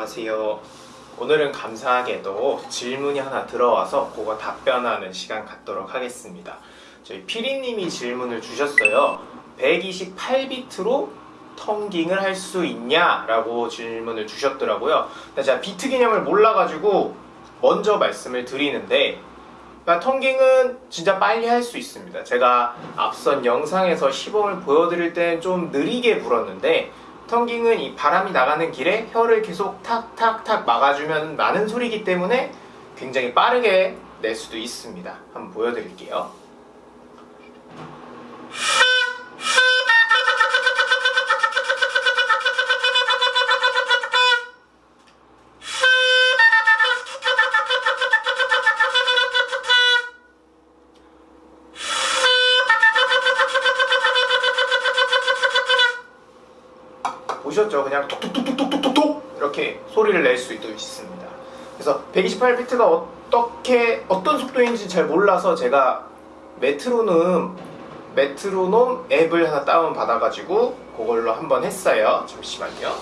안녕하세요. 오늘은 감사하게도 질문이 하나 들어와서 그거 답변하는 시간 갖도록 하겠습니다. 저희 피리님이 질문을 주셨어요. 128비트로 텅깅을 할 수 있냐? 라고 질문을 주셨더라고요. 제가 비트 개념을 몰라가지고 먼저 말씀을 드리는데 그러니까 텅깅은 진짜 빨리 할 수 있습니다. 제가 앞선 영상에서 시범을 보여드릴 때는 좀 느리게 불었는데 텅깅은 이 바람이 나가는 길에 혀를 계속 탁탁탁 막아주면 나는 소리이기 때문에 굉장히 빠르게 낼 수도 있습니다. 한번 보여드릴게요. 보셨죠? 그냥 톡톡톡톡톡톡톡 이렇게 소리를 낼 수 있습니다. 그래서 128비트가 어떻게 어떤 속도인지 잘 몰라서 제가 메트로놈 메트로놈 앱을 하나 다운 받아가지고 그걸로 한번 했어요. 잠시만요.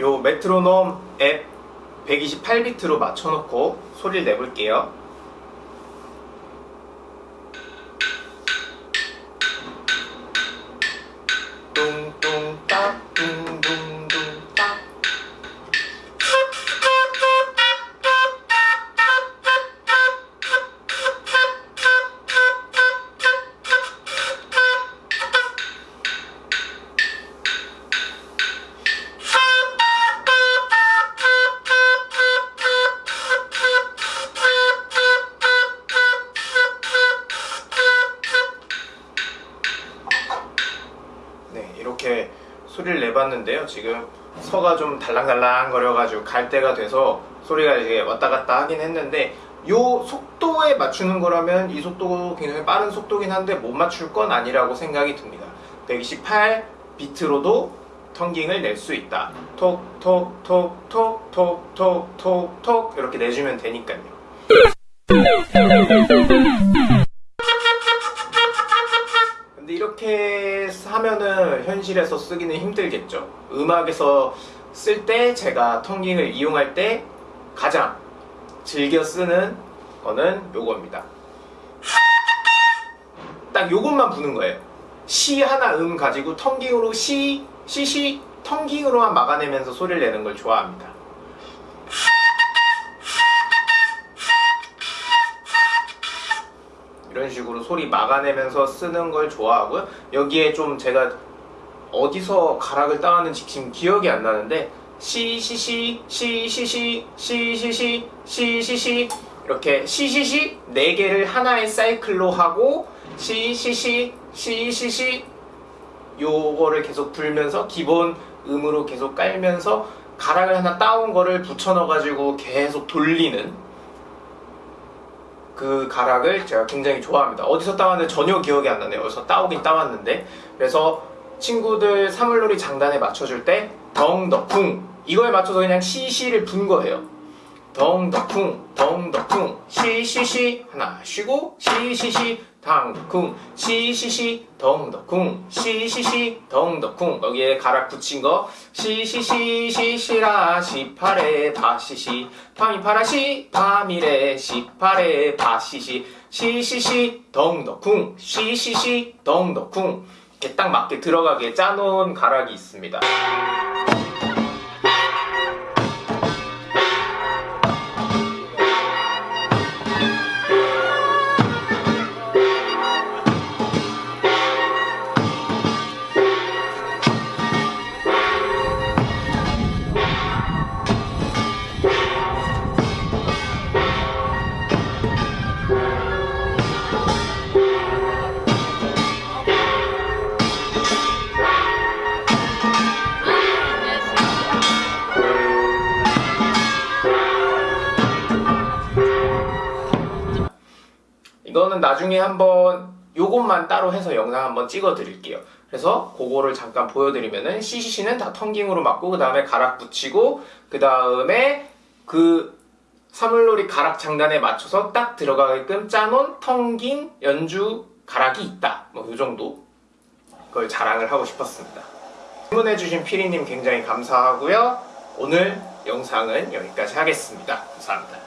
요 메트로놈 앱 128비트로 맞춰놓고 소리를 내볼게요. 이렇게 소리를 내봤는데요. 지금 서가 좀 달랑달랑 거려가지고 갈 때가 돼서 소리가 이제 왔다 갔다 하긴 했는데 요 속도에 맞추는 거라면 이 속도 굉장히 빠른 속도긴 한데 못 맞출 건 아니라고 생각이 듭니다. 128 비트로도 텅깅을 낼 수 있다. 톡톡톡톡톡톡톡톡 이렇게 내주면 되니까요. 이렇게 하면은 현실에서 쓰기는 힘들겠죠. 음악에서 쓸 때 제가 tonguing을 이용할 때 가장 즐겨 쓰는 거는 요겁니다. 딱 요것만 부는 거예요. 시 하나 음 가지고 tonguing으로 시, 시 시, tonguing으로만 막아내면서 소리를 내는 걸 좋아합니다. 이런 식으로 소리 막아내면서 쓰는 걸 좋아하고요. 여기에 좀 제가 어디서 가락을 따왔는지 지금 기억이 안 나는데 시시시 시시시 시시시 시시시 이렇게 시시시 네 개를 하나의 사이클로 하고 시시시 시시시 요거를 계속 불면서 기본 음으로 계속 깔면서 가락을 하나 따온 거를 붙여 넣어 가지고 계속 돌리는 그 가락을 제가 굉장히 좋아합니다. 어디서 따왔는지 전혀 기억이 안 나네요. 어디서 따오긴 따왔는데 그래서 친구들 사물놀이 장단에 맞춰줄 때 덩덕쿵 이거에 맞춰서 그냥 시시를 분 거예요. 덩덕쿵 덩덕쿵 시시시 하나 쉬고 시시시 당쿵 시시시 덩덕쿵 시시시 덩덕쿵. 여기에 가락 붙인 거 시시시 시시라 시파레 바시시. 파미 파라시 파미레 시파레 바시시. 시시시 덩덕쿵 시시시 덩덕쿵. 이렇게 딱 맞게 들어가게 짜놓은 가락이 있습니다. 이거는 나중에 한번 요것만 따로 해서 영상 한번 찍어 드릴게요 그래서 그거를 잠깐 보여드리면은 CCC는 다 텅깅으로 맞고 그 다음에 가락 붙이고 그 다음에 그 사물놀이 가락 장단에 맞춰서 딱 들어가게끔 짜놓은 텅깅 연주 가락이 있다 뭐 요 정도 그걸 자랑을 하고 싶었습니다 질문해주신 피리님 굉장히 감사하고요. 오늘 영상은 여기까지 하겠습니다. 감사합니다.